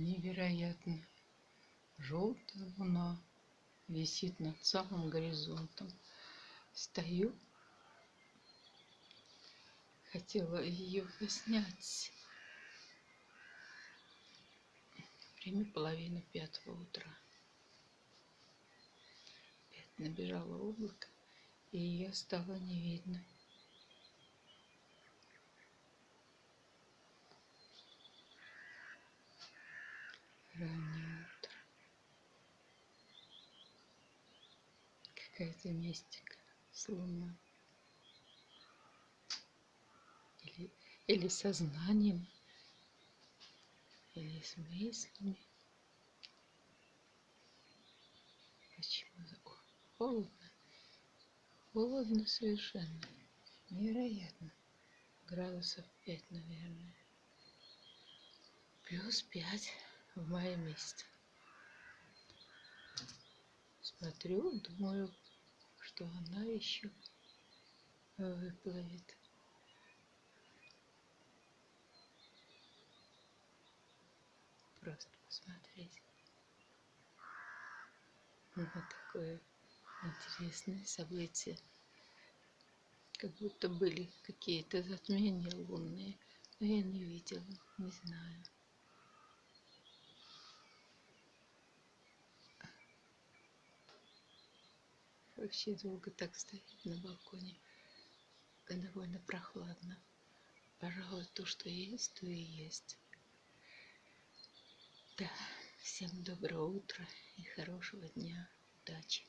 Невероятно. Желтая луна висит над самым горизонтом. Стою, хотела ее снять. Время половина пятого утра. Опять набежало облако, и ее стало не видно. Какая-то мистика с луной. Или, или сознанием, или с мыслями. Почему? Холодно. Холодно совершенно. Невероятно. Градусов пять, наверное. Плюс пять в мае месяце. Смотрю, думаю, что она еще выплывет. Просто посмотреть на такое интересное событие. Как будто были какие-то затмения лунные, но я не видела, не знаю. Вообще долго так стоять на балконе. Довольно прохладно. Пожалуй, то, что есть, то и есть. Да, всем доброго утра и хорошего дня. Удачи.